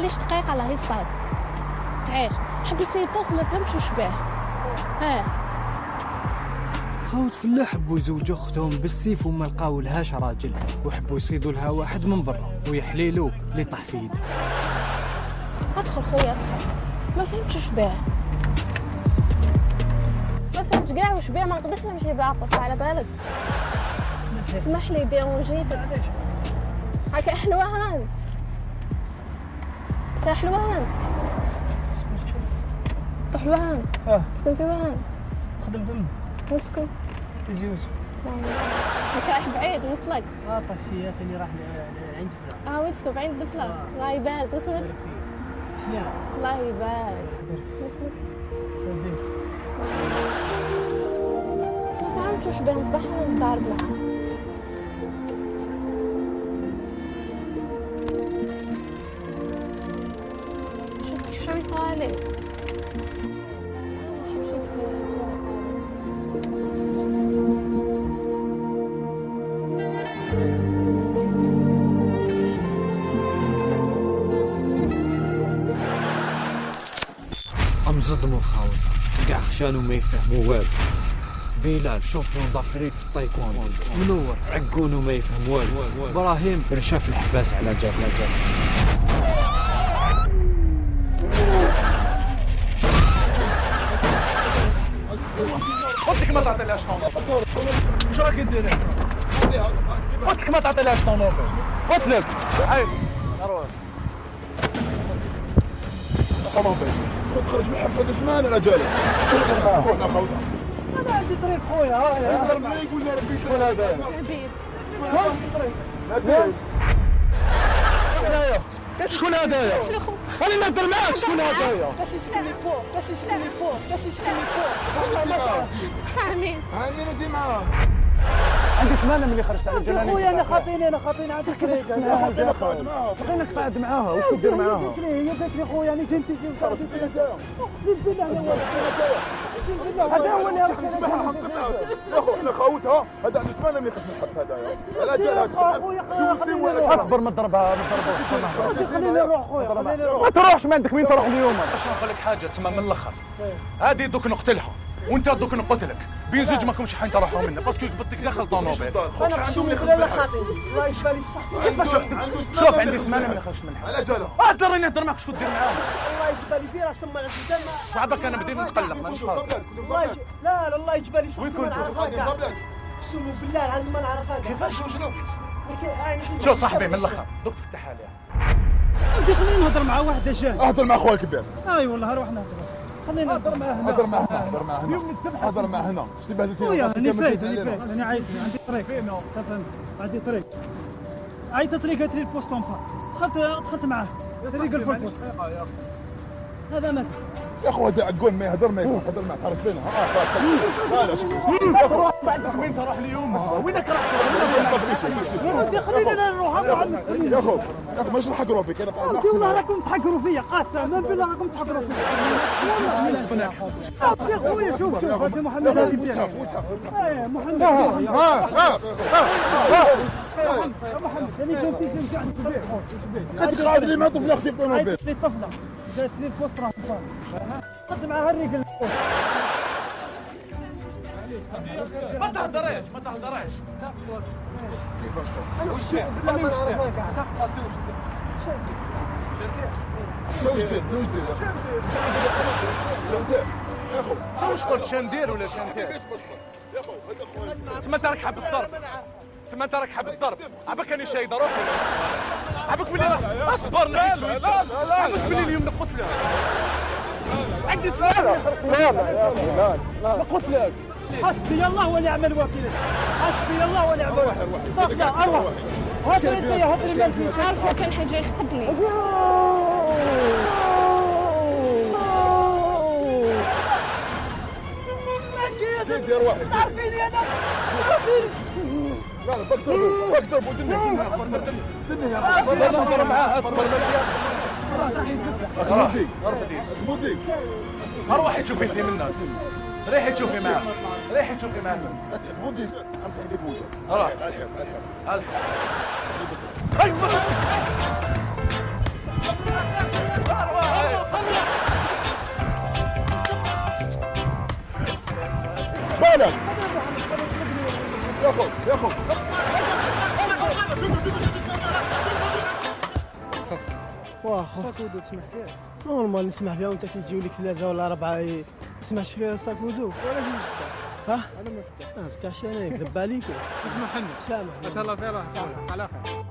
معليش دقيقه الله يصاد تعيش. حبس لي البوست ما فهمتش وش باه. ها. خوت فلاح حبوا يزوجوا أختهم بالسيف وما لقاو لهاش راجل. وحبوا يصيدوا لها واحد من برا ويحليلو اللي طاح في يده أدخل خويا. ادخل ما فهمتش وش باه. ما فهمتش كاع وش باه. ما نقدرش نمشي بعقص على بالك. اسمح لي ديرونجيتك هكا حلوان. يا حلوان. حلوان آه. تسكن في وين خدم فم وين تسكن تجي يوسف هكا بعيد نوصلك آه طاكسيات اللي راح عند فلان. آه وين تسكن؟ في عند الدفلة الله يبارك. واسمك سلام الله يبارك. واسمك ما فهمتش وش باه نصبح نضارب معاه شفتي شو يصالي مشيت امزدموا خاوت كاع خشان وما يفهموا والو بلال champion d'Afrique في التايكوندو منور عقون وما يفهم والو إبراهيم رشا في الحباس على جال على قلت لك ما تعطيلهاش طونوبل شو راك دير قلت لك ما تعطيلهاش طونوبل قلت لك هاي روح طونوبل خذ خرج من الحبس هذا زمان يا رجال شوف خونا خونا أنا عندي طريق خويا ها يصبر معي يقول لنا ربي يسلمك حبيب شكون هذايا؟ أنا نهضر معاك شكون هذايا؟ آمين. آمين معاه. عندي ثمانية ملي خرجت على الجنانين خويا أنا خاطيني أنا خاطيني. عندك كريك أنا قاعد معاه بغينا نقعد معاها واش كدير معاها؟ هي قالت لي خويا أنا جنتي جنتي. اقسم بالله أنا بالله هذا هو اللي إحنا خاوتها هذا عنده ثمانية ملي خرج من الحبس هذا خويا خليني أصبر ما تضربها ما تضربها خليني نروح خويا خليني نروح. ما تروحش ما عندك وين تروح اليوم؟ باش نقول لك حاجة تسمى من الأخر. هذه دوك نقتلها. وانت دوك نقتلك بين زوج ماكمش حين تروحوا منه. باسكو بدك داخل طونوبيل أنا اقسم بالله لا خاطيني الله يشفى لي بصحتي كيفاش شوف عندي سمانه ملي خرجت من الحبس على جالها اهدر راني نهضر معاك شكون دير معاهم. الله يجبى لي فيه راه سما الانسان شعبك أنا بديت نتقلق مانيش خاطر صبلات يج... لا لا الله لي وين ما كنتوا؟ نعرفها غادي كاع صبلات أقسم بالله العظيم ما نعرفها كاع كيفاش شنو؟ شنو شوف صاحبي من الآخر دوك تفتح عليها ودي خليني نهضر مع واحد جاي أهضر مع خويا الكبير. أي والله روح نهضر. خليني نهضر معاه هنا. هضر معاه هنا هضر معاه هنا. هضر معاه هنا. شتي بهدلتينا خويا كامل فايت علينا. فايت. عيط عندي طريق. تفهم. عندي طريق. عيطت لي قالت لي البوست اون دخلت دخلت معاه. طريق البوست هذا مات يا اخو هذا عقون ما يهضر ما هضر معاه تعرف فينا آه خلاص لا بعدك وين تروح اليوم وينك راح أنا نروح يا اخو يا اخو اخو ماشي نحقروا فيك أنا قاعد والله راكم تحقروا فيا قاسم. بالله راكم تحقروا فيا يا خويا شوف شوف هذا محمد. ديالك إيه محمد. ها ها محمد أنا شجعني كبير هذيك قاعد اللي مع طفله أختي في طوموبيل لي الطفله قالت لي البوست راه فاضي خدت معها الرجل ما تهضريش ما تهضريش. كيفاش دير دير واش قلت شندير ولا شندير سما انت راك حاب الضرب. سما انت راك حاب الضرب. عبك راني شايد روحي عبك بلي أصبر لا لا لا عبك بلي اليوم نقتلك. عندي سؤال لا لا لا لا نقتلك حسبي الله ونعم الوكيل حسبي الله ونعم الوكيل روحي طفله أروح انت هدري ما فيش عارفه كان حيجي يخطبني زيد يا روحي عارفيني أنا لا لا بضربوا بضربوا دنيا دنيا دنيا يا روحي اصبر نهضر معاه اصبر ماشي غرفتي غرفتي روحي تشوفي انت منا ريحي تشوفي معاه ريحي تشوفي معاه بودي امسح يديك وجهك روح الحب الحب بالك يا خو يا خو واخا ساكودو تسمح فيها. نورمال نسمح فيها وانت كي تجيو لك ثلاثة ولا أربعة تسمحش فيها ساكودو ولا ها؟ أنا مفتاح ما فتحش أنا يكذب عليك. اسمح لنا. سامح اتهلا فيها على خير.